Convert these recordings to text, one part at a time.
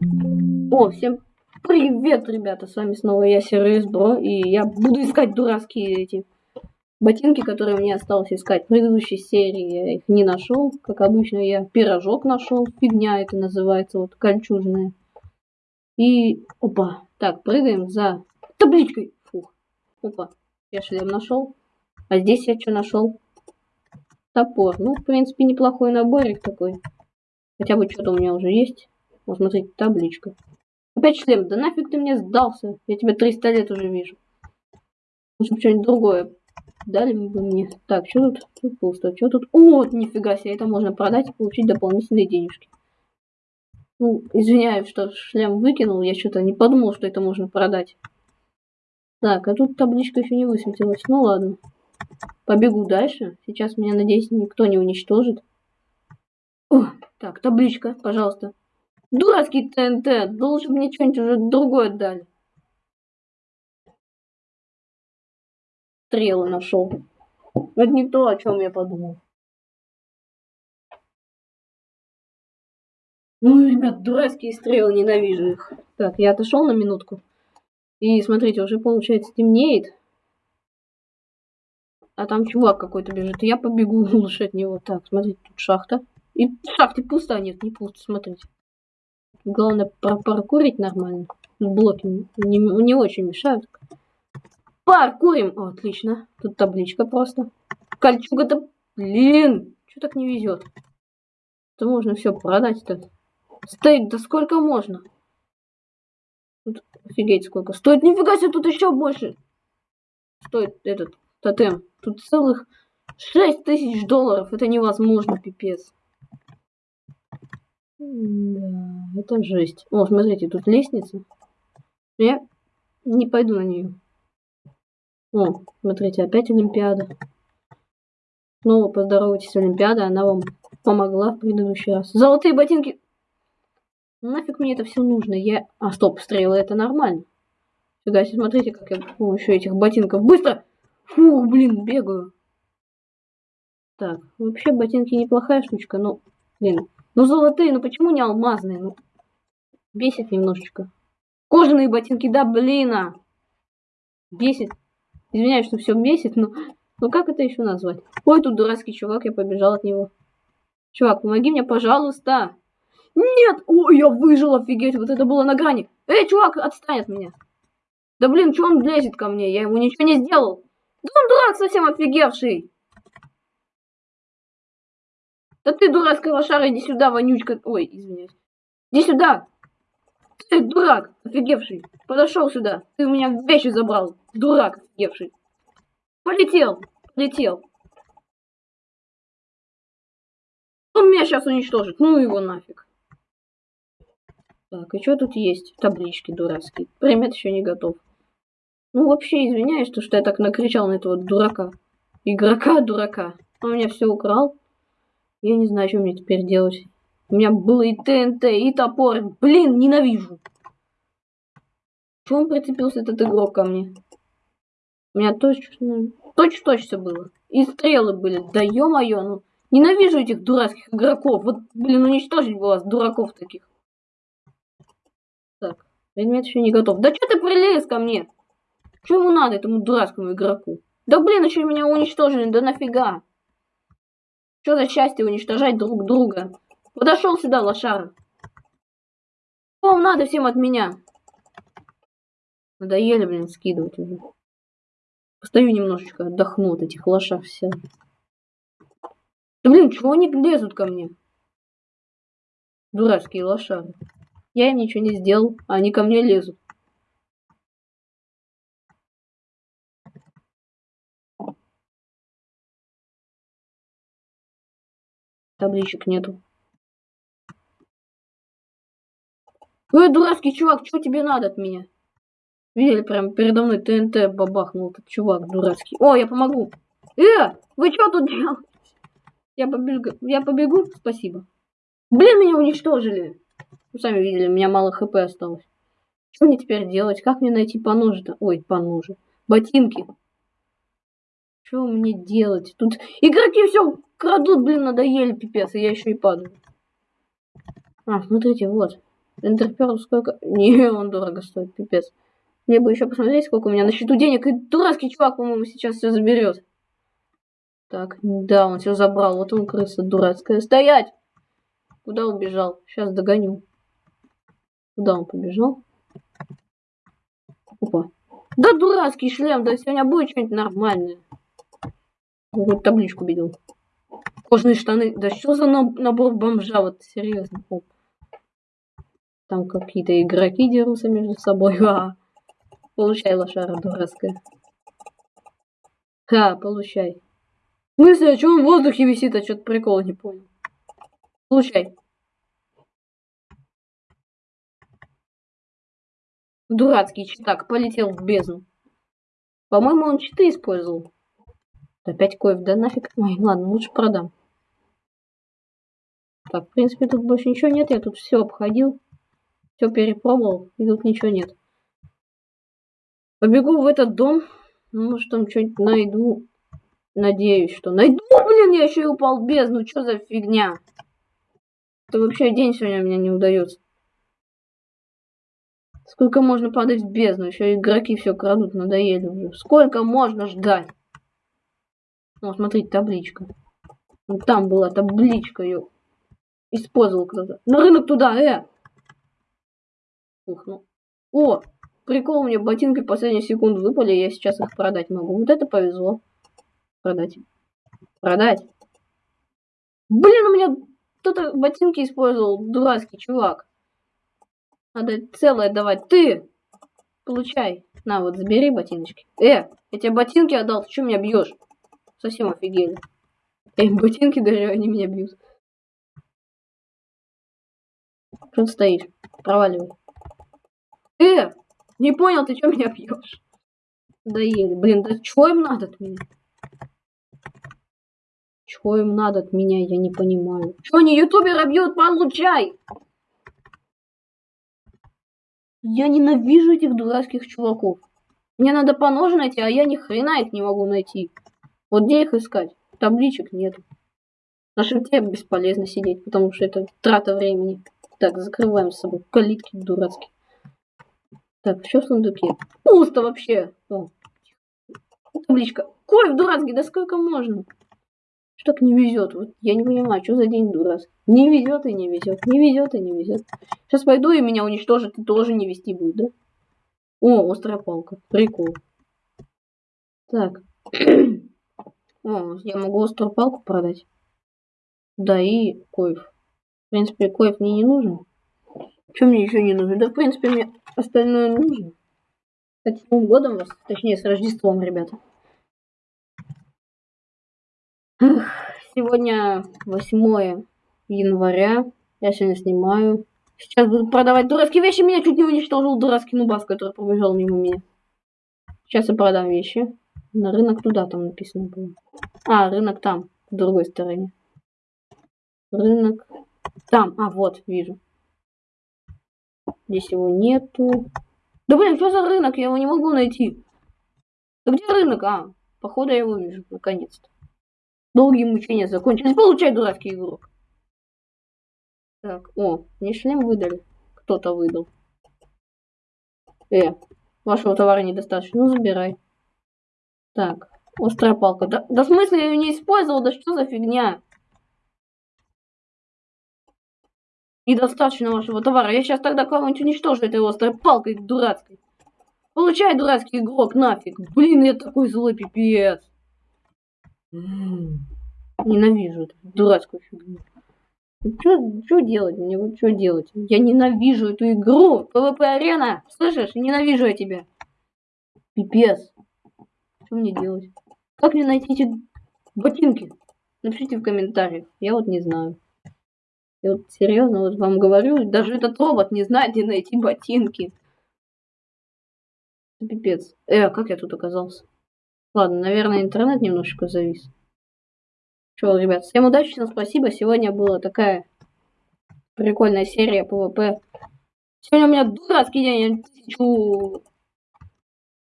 О, всем привет, ребята, с вами снова я, Сервис Бро, и я буду искать дурацкие эти ботинки, которые мне осталось искать. В предыдущей серии я их не нашел, как обычно я пирожок нашел, фигня это называется, вот кольчужная. И, опа, так, прыгаем за табличкой, фух, опа, я шлем нашел, а здесь я что нашел? Топор, ну, в принципе, неплохой наборик такой, хотя бы что-то у меня уже есть. Вот, смотрите, табличка. Опять шлем. Да нафиг ты мне сдался? Я тебя 300 лет уже вижу. Нужно что-нибудь другое. Дали бы мне. Так, что тут? Тут пусто. Что тут? О, нифига себе. Это можно продать и получить дополнительные денежки. Ну, извиняюсь, что шлем выкинул. Я что-то не подумал, что это можно продать. Так, а тут табличка еще не высветилась. Ну ладно. Побегу дальше. Сейчас меня, надеюсь, никто не уничтожит. О, так, табличка, пожалуйста. Дурацкий ТНТ. Должен мне что-нибудь уже другое дали. Стрелы нашел. Это не то, о чем я подумал. Ну, ребят, дурацкие стрелы, ненавижу их. Так, я отошел на минутку. И смотрите, уже получается темнеет. А там чувак какой-то бежит. Я побегу лучше от него. Так, смотрите, тут шахта. И в шахте пусто, а нет, не пусто, смотрите. Главное паркурить нормально. Блоки не, не очень мешают. Паркурим! О, отлично. Тут табличка просто. Кольчуга-то... Блин! Что так не везет? Это можно все продать-то. Стоит, да сколько можно? Тут офигеть сколько. Стоит, нифига себе, тут еще больше. Стоит этот тотем. Тут целых 6 тысяч долларов. Это невозможно, пипец. Да, это жесть. О, смотрите, тут лестница. Я не пойду на нее. О, смотрите, опять Олимпиада. Снова поздоровайтесь, Олимпиада. Она вам помогла в предыдущий раз. Золотые ботинки. Нафиг мне это все нужно? Я... А, стоп, стрелы, это нормально. Сюда, смотрите, как я с помощью этих ботинков быстро... Фух, блин, бегаю. Так, вообще ботинки неплохая штучка, но, блин, ну золотые, ну почему не алмазные? Ну, бесит немножечко. Кожаные ботинки, да блин, а! Бесит. Извиняюсь, что все бесит, но... Ну как это еще назвать? Ой, тут дурацкий чувак, я побежал от него. Чувак, помоги мне, пожалуйста. Нет! Ой, я выжил, офигеть, вот это было на грани. Эй, чувак, отстань от меня. Да блин, что он лезет ко мне? Я ему ничего не сделал. Да он дурак совсем офигевший. Да ты, дурацкая лошара, иди сюда, вонючка. Ой, извиняюсь. Иди сюда. Ты дурак, офигевший. Подошел сюда. Ты у меня вещи забрал. Дурак, офигевший. Полетел. Полетел. Он меня сейчас уничтожит. Ну его нафиг. Так, и что тут есть? Таблички дурацкие. Примет еще не готов. Ну, вообще, извиняюсь, что я так накричал на этого дурака. Игрока-дурака. Он меня все украл. Я не знаю, что мне теперь делать. У меня было и ТНТ, и топор. Блин, ненавижу. Чего он прицепился, этот игрок, ко мне? У меня точно... Точно-точно все было. И стрелы были. Да ё-моё, ну... Ненавижу этих дурацких игроков. Вот, блин, уничтожить бы вас, дураков таких. Так, предмет еще не готов. Да что ты прилез ко мне? Что ему надо, этому дурацкому игроку? Да блин, еще меня уничтожили, да нафига? Что за счастье уничтожать друг друга? Подошел сюда, лошара. Что вам надо всем от меня? Надоели, блин, скидывать уже. Постою немножечко, отдохну от этих лошар все. Да блин, чего они лезут ко мне? Дурацкие лошары. Я им ничего не сделал, а они ко мне лезут. Табличек нету. Ой, дурацкий чувак, что тебе надо от меня? Видели, прям передо мной ТНТ бабахнул этот чувак дурацкий. О, я помогу. Э, вы что тут делаете? Я побегу, я побегу, спасибо. Блин, меня уничтожили. Вы сами видели, у меня мало хп осталось. Что мне теперь делать? Как мне найти поножи-то? Ой, поножи. Ботинки. Что мне делать? Тут игроки все крадут, блин, надоели, пипец, и я еще и падаю. А, смотрите, вот. Интерперл сколько? Не, он дорого стоит, пипец. Мне бы еще посмотреть, сколько у меня на счету денег. И дурацкий чувак, по-моему, сейчас все заберет. Так, да, он все забрал. Вот он крыса дурацкая. Стоять! Куда убежал? Сейчас догоню. Куда он побежал? Опа. Да дурацкий шлем, да сегодня будет что-нибудь нормальное. Вот табличку видел. Кожные штаны. Да что за набор бомжа? Вот серьезно. Оп. Там какие-то игроки дерутся между собой. А, получай, лошара дурацкая. Ха, получай. В смысле, а что он в воздухе висит? А что-то прикола не понял. Получай. Дурацкий читак полетел в бездну. По-моему, он читы использовал. Опять коев, да нафиг. Ой, ладно, лучше продам. Так, в принципе, тут больше ничего нет. Я тут все обходил. Все перепробовал. И тут ничего нет. Побегу в этот дом. Ну, может, там что-нибудь найду. Надеюсь, что найду. Блин, я еще и упал в бездну. Что за фигня? Это вообще день сегодня у меня не удается. Сколько можно падать в бездну? Еще игроки все крадут, надоели уже. Сколько можно ждать? Ну, смотрите, табличка. Вот там была табличка, ее использовал кто-то. На рынок туда, э! Ух, ну. О, прикол, мне ботинки в последнюю секунду выпали, я сейчас их продать могу. Вот это повезло. Продать. Продать. Блин, у меня кто-то ботинки использовал, дурацкий чувак. Надо целое давать. Ты! Получай. На, вот, забери ботиночки. Э, я тебе ботинки отдал, ты что меня бьешь? Совсем офигели. Я им ботинки дарю, они меня бьют. Что ты стоишь? Проваливай. Э! Не понял, ты что меня бьешь? Доели. Блин, да чего им надо от меня? Чего им надо от меня, я не понимаю. Что они ютубера бьют? Получай! Я ненавижу этих дурацких чуваков. Мне надо по найти, а я ни хрена их не могу найти. Вот где их искать? Табличек нет. На шифте бесполезно сидеть, потому что это трата времени. Так, закрываем с собой калитки дурацкие. Так, что в сундуке? Пусто вообще. О. Табличка. Кофе дурацкий, да сколько можно? Что так не везет? Вот я не понимаю, что за день дурацкий. Не везет и не везет, не везет и не везет. Сейчас пойду и меня уничтожат, и тоже не вести будет, да? О, острая палка. Прикол. Так. О, я могу острую палку продать. Да, и коев. В принципе, коев мне не нужен. Что мне еще не нужно? Да, в принципе, мне остальное нужно. Кстати, с Новым годом вас, точнее, с Рождеством, ребята. Сегодня 8 января. Я сегодня снимаю. Сейчас буду продавать дурацкие вещи. Меня чуть не уничтожил дурацкий нубас, который пробежал мимо меня. Сейчас я продам вещи. На рынок туда там написано было. А, рынок там, в другой стороне. Рынок там. А, вот, вижу. Здесь его нету. Да блин, что за рынок? Я его не могу найти. Да где рынок? А, походу я его вижу, наконец-то. Долгие мучения закончились. Получай, дурацкий игрок. Так, о, мне шлем выдали. Кто-то выдал. Э, вашего товара недостаточно. Ну, забирай. Так, острая палка. Да, да в смысле я ее не использовал? Да что за фигня? Недостаточно вашего товара. Я сейчас тогда кого-нибудь уничтожу этой острой палкой дурацкой. Получай, дурацкий игрок, нафиг. Блин, я такой злой пипец. Ненавижу эту дурацкую фигню. Что делать мне? Что делать? Я ненавижу эту игру. PvP арена. Слышишь? Ненавижу я тебя. Пипец. Что мне делать? Как мне найти эти ботинки? Напишите в комментариях. Я вот не знаю. Я вот серьезно вот вам говорю, даже этот робот не знает, где найти ботинки. Пипец. Э, как я тут оказался? Ладно, наверное, интернет немножечко завис. Что, ребят, всем удачи, всем спасибо. Сегодня была такая прикольная серия PvP. Сегодня у меня дурацкий день, я тысячу...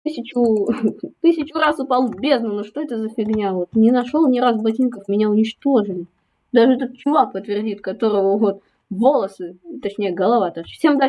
Тысячу... Тысячу раз упал в бездну, ну что это за фигня? Вот не нашел ни раз ботинков, меня уничтожили. Даже этот чувак подтвердит, которого вот волосы, точнее голова торчит. Всем удачи!